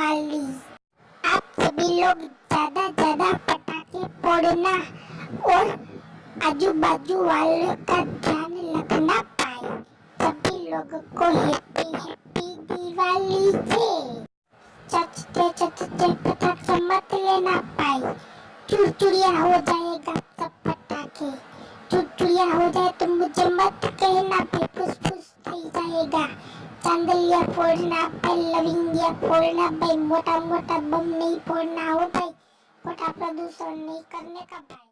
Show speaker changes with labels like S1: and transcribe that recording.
S1: दिवाली आप सभी लोग ज़्यादा ज़्यादा पटाखे फोड़ना और आजू बाजू वालों का ध्यान रखना पाए। सभी लोगों को हैप्पी हैप्पी दिवाली से। चचते चचते पटाखे मत लेना पाए। चुरचुरिया हो जाएगा सब पटाखे। चुरचुरिया हो जाए तो मुझे मत कहना भाई फुस फुस जाएगा। चांदलिया फोड़ना भाई लविंगिया फोड़ना भाई मोटा मोटा बम नहीं फोड़ना हो भाई मोटा प्रदूषण नहीं करने का भाई